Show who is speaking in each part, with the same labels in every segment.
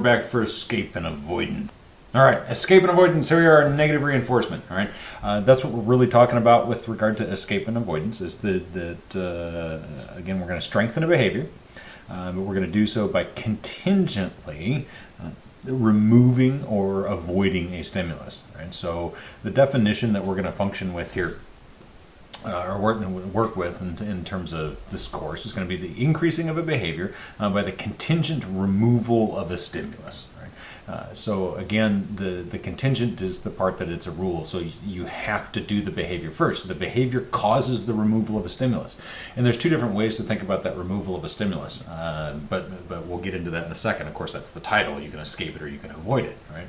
Speaker 1: back for escape and avoidance. All right, escape and avoidance. Here we are, negative reinforcement. All right, uh, that's what we're really talking about with regard to escape and avoidance. Is that that uh, again we're going to strengthen a behavior, uh, but we're going to do so by contingently uh, removing or avoiding a stimulus. Right. So the definition that we're going to function with here uh, or work, work with in, in, terms of this course is going to be the increasing of a behavior uh, by the contingent removal of a stimulus. Uh, so again, the, the contingent is the part that it's a rule. So you have to do the behavior first. The behavior causes the removal of a stimulus. And there's two different ways to think about that removal of a stimulus. Uh, but, but we'll get into that in a second. Of course, that's the title. You can escape it or you can avoid it, right?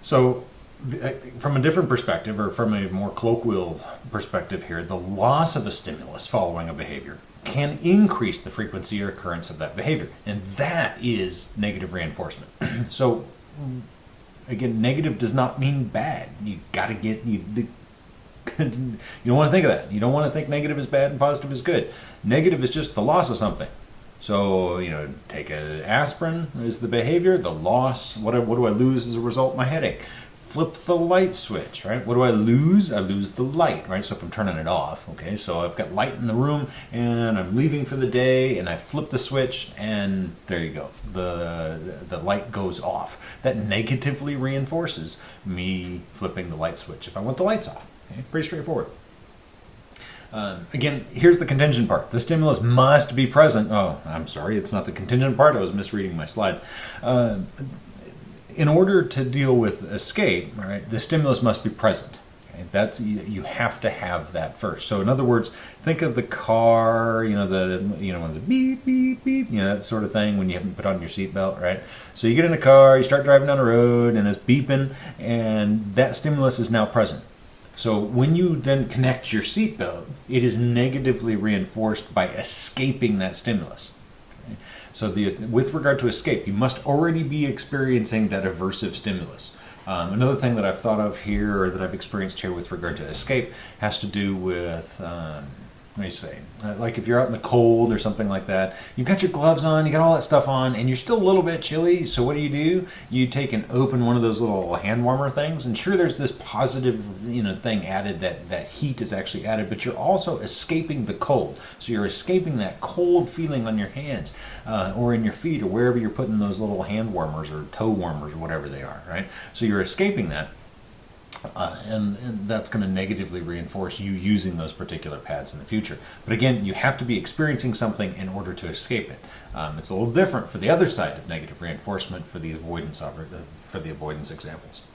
Speaker 1: So Uh, from a different perspective, or from a more colloquial perspective here, the loss of a stimulus following a behavior can increase the frequency or occurrence of that behavior. And that is negative reinforcement. so, again, negative does not mean bad. You got to get, you, you don't want to think of that. You don't want to think negative is bad and positive is good. Negative is just the loss of something. So, you know, take an aspirin is the behavior, the loss, what, what do I lose as a result? My headache flip the light switch, right? What do I lose? I lose the light, right? So if I'm turning it off, okay, so I've got light in the room and I'm leaving for the day and I flip the switch and there you go. The, the light goes off. That negatively reinforces me flipping the light switch if I want the lights off. Okay? Pretty straightforward. Uh, again, here's the contingent part. The stimulus must be present. Oh, I'm sorry, it's not the contingent part. I was misreading my slide. Uh, in order to deal with escape, right, the stimulus must be present. Okay? That's you have to have that first. So in other words, think of the car, you know, the you know, the beep beep beep, you know, that sort of thing when you haven't put on your seatbelt, right? So you get in a car, you start driving down the road, and it's beeping, and that stimulus is now present. So when you then connect your seatbelt, it is negatively reinforced by escaping that stimulus. So the, with regard to escape, you must already be experiencing that aversive stimulus. Um, another thing that I've thought of here, or that I've experienced here with regard to escape, has to do with um, let me say, like if you're out in the cold or something like that, you've got your gloves on, you got all that stuff on, and you're still a little bit chilly. So what do you do? You take and open one of those little hand warmer things, and sure, there's this positive, you know, thing added that that heat is actually added, but you're also escaping the cold. So you're escaping that cold feeling on your hands uh, or in your feet or wherever you're putting those little hand warmers or toe warmers or whatever they are, right? So you're escaping that. Uh, and, and, that's going to negatively reinforce you using those particular pads in the future. But again, you have to be experiencing something in order to escape it. Um, it's a little different for the other side of negative reinforcement for the avoidance uh, for the avoidance examples.